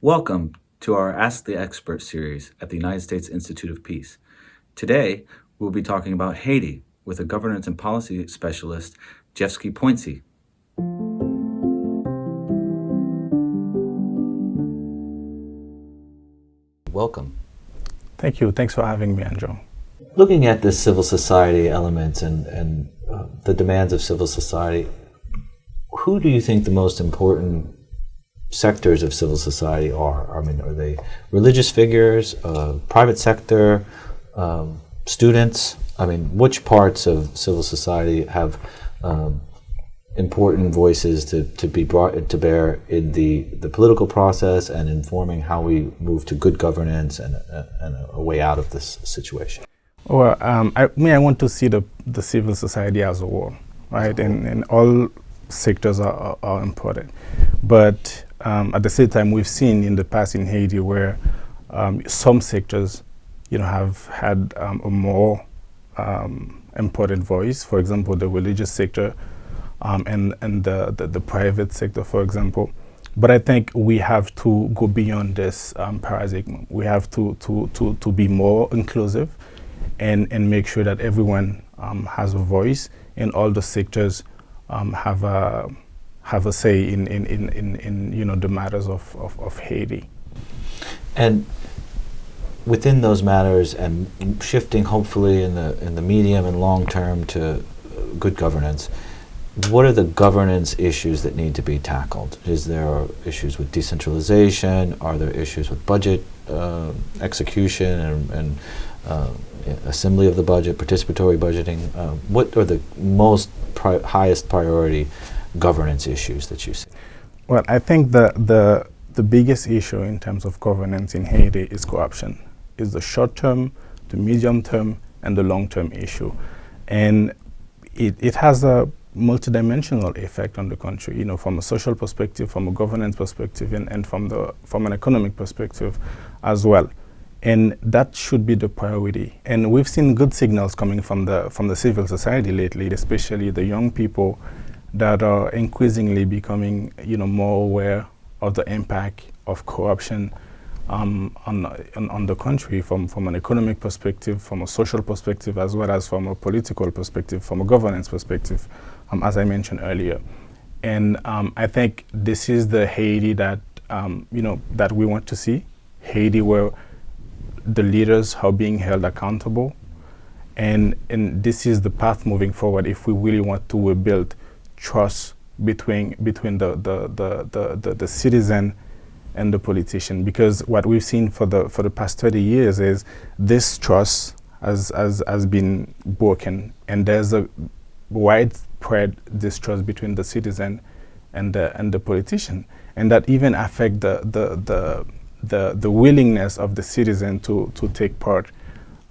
Welcome to our Ask the Expert series at the United States Institute of Peace. Today, we'll be talking about Haiti with a governance and policy specialist, Jeffsky Poincy. Welcome. Thank you. Thanks for having me, Andrew. Looking at the civil society elements and, and uh, the demands of civil society, who do you think the most important sectors of civil society are? I mean, are they religious figures, uh, private sector, um, students? I mean, which parts of civil society have um, important voices to, to be brought to bear in the, the political process and informing how we move to good governance and, uh, and a way out of this situation? Well, um, I mean, I want to see the, the civil society as a whole, right? And, and all sectors are, are, are important. But um, at the same time, we've seen in the past in Haiti where um, some sectors, you know, have had um, a more um, important voice. For example, the religious sector um, and and the, the, the private sector, for example. But I think we have to go beyond this um, paradigm. We have to to to to be more inclusive, and and make sure that everyone has a voice in all the sectors have a have a say in, in, in, in, in you know, the matters of, of, of Haiti. And within those matters and shifting hopefully in the, in the medium and long term to good governance, what are the governance issues that need to be tackled? Is there issues with decentralization? Are there issues with budget uh, execution and, and uh, assembly of the budget, participatory budgeting? Uh, what are the most pri highest priority governance issues that you see? Well, I think the, the, the biggest issue in terms of governance in Haiti is corruption. Is the short term, the medium term, and the long term issue. And it, it has a multidimensional effect on the country, you know, from a social perspective, from a governance perspective, and, and from, the, from an economic perspective as well. And that should be the priority. And we've seen good signals coming from the, from the civil society lately, especially the young people that are increasingly becoming, you know, more aware of the impact of corruption um, on, on, on, the country from, from an economic perspective, from a social perspective, as well as from a political perspective, from a governance perspective, um, as I mentioned earlier. And um, I think this is the Haiti that, um, you know, that we want to see, Haiti where the leaders are being held accountable. And, and this is the path moving forward if we really want to rebuild trust between between the the, the, the, the, the citizen and the politician. Because what we've seen for the for the past 30 years is this trust has has, has been broken. And there's a widespread distrust between the citizen and the and the politician. And that even affect the the the the, the willingness of the citizen to to take part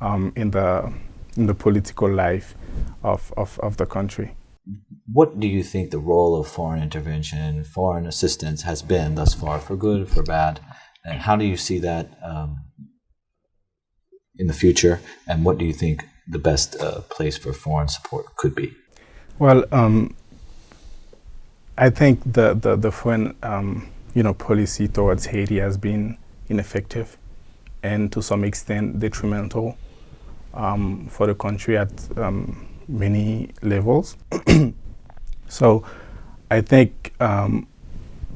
um, in the in the political life of, of, of the country what do you think the role of foreign intervention, foreign assistance has been thus far, for good, for bad? And how do you see that um, in the future? And what do you think the best uh, place for foreign support could be? Well, um, I think the, the, the foreign um, you know, policy towards Haiti has been ineffective and to some extent detrimental um, for the country at um, many levels. so I think um,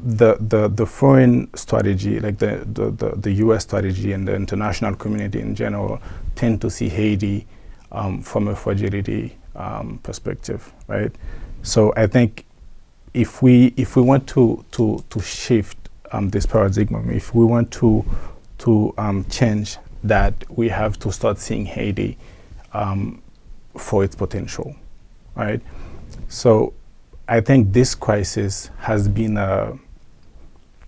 the, the, the foreign strategy, like the, the, the, the, U.S. strategy and the international community in general, tend to see Haiti um, from a fragility um, perspective, right? So I think if we if we want to to to shift um, this paradigm, if we want to to um, change that, we have to start seeing Haiti um, for its potential, right? So I think this crisis has been a,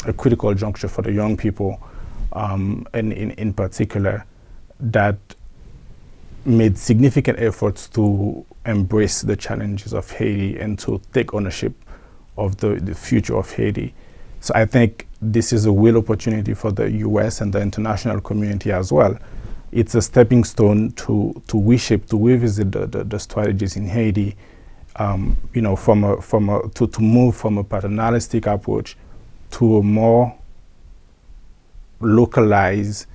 a critical juncture for the young people, um, and in, in particular, that made significant efforts to embrace the challenges of Haiti and to take ownership of the, the future of Haiti. So I think this is a real opportunity for the US and the international community as well it's a stepping stone to, to reshape, to revisit the, the, the strategies in Haiti, um, you know, from a, from a, to, to move from a paternalistic approach to a more localized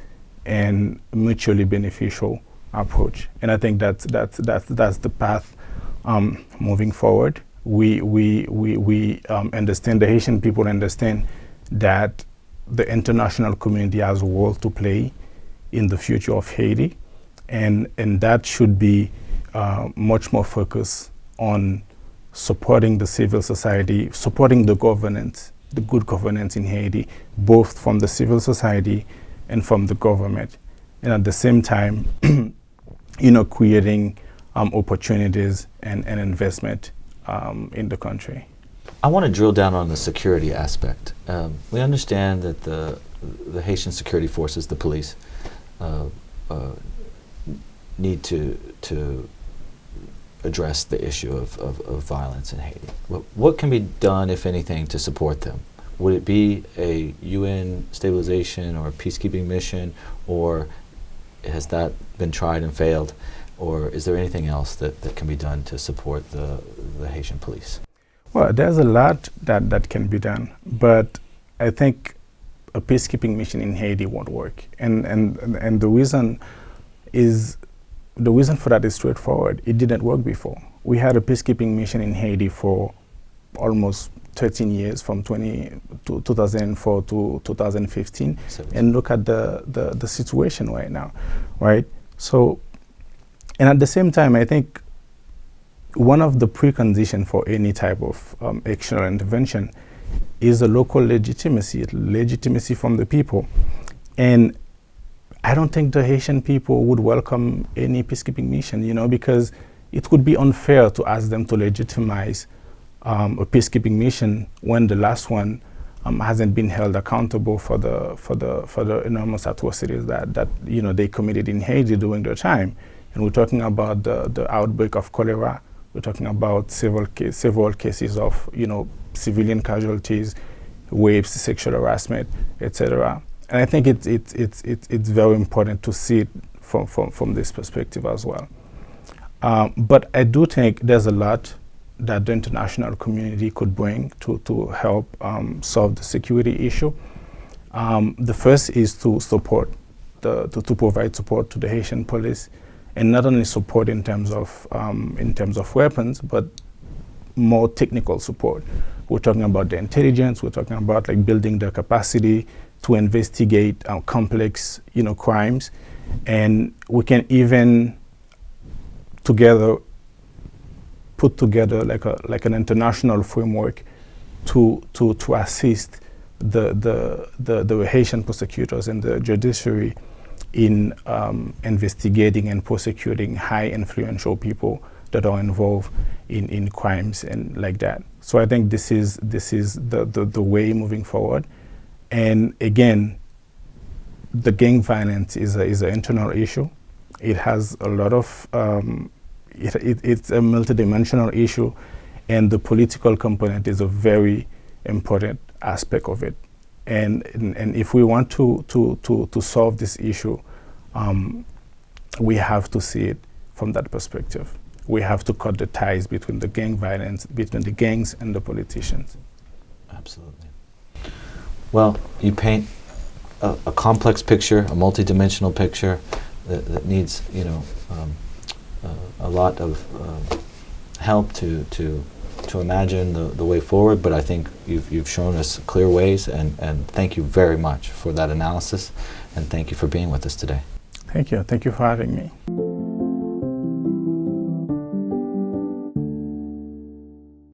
and mutually beneficial approach. And I think that's, that's, that's, that's the path um, moving forward. We, we, we, we um, understand, the Haitian people understand that the international community has a role to play in the future of Haiti. And, and that should be uh, much more focused on supporting the civil society, supporting the governance, the good governance in Haiti, both from the civil society and from the government. And at the same time, you know, creating um, opportunities and, and investment um, in the country. I want to drill down on the security aspect. Um, we understand that the, the Haitian security forces, the police, uh, uh, need to, to address the issue of, of, of violence in Haiti. What, what, can be done, if anything, to support them? Would it be a UN stabilization or peacekeeping mission, or has that been tried and failed? Or is there anything else that, that can be done to support the, the Haitian police? Well, there's a lot that, that can be done, but I think a peacekeeping mission in Haiti won't work. And, and, and the reason is, the reason for that is straightforward. It didn't work before. We had a peacekeeping mission in Haiti for almost 13 years from 20, to 2004 to 2015 and look at the, the, the situation right now, right? So, and at the same time, I think one of the preconditions for any type of um, external intervention is the local legitimacy, legitimacy from the people. And I don't think the Haitian people would welcome any peacekeeping mission, you know, because it would be unfair to ask them to legitimize um, a peacekeeping mission when the last one um, hasn't been held accountable for the for the for the enormous atrocities that that you know they committed in Haiti during their time. And we're talking about the the outbreak of cholera we're talking about several, case, several cases of, you know, civilian casualties, rapes, sexual harassment, etc. And I think it's, it's, it's, it's, it's very important to see it from, from, from this perspective as well. Um, but I do think there's a lot that the international community could bring to, to help um, solve the security issue. Um, the first is to support, the, to, to provide support to the Haitian police and not only support in terms of um, in terms of weapons, but more technical support. We're talking about the intelligence. We're talking about like building the capacity to investigate uh, complex, you know, crimes, and we can even together put together like a like an international framework to to to assist the the the, the Haitian prosecutors and the judiciary in um, investigating and prosecuting high influential people that are involved in, in crimes and like that. So I think this is, this is the, the, the way moving forward. And again, the gang violence is, a, is an internal issue. It has a lot of, um, it, it, it's a multidimensional issue and the political component is a very important aspect of it. And, and, and, if we want to, to, to, to solve this issue, um, we have to see it from that perspective. We have to cut the ties between the gang violence, between the gangs and the politicians. Absolutely. Well, you paint a, a complex picture, a multidimensional picture that, that needs, you know, um, uh, a lot of uh, help to, to to imagine the, the way forward, but I think you've, you've shown us clear ways, and, and thank you very much for that analysis, and thank you for being with us today. Thank you. Thank you for having me.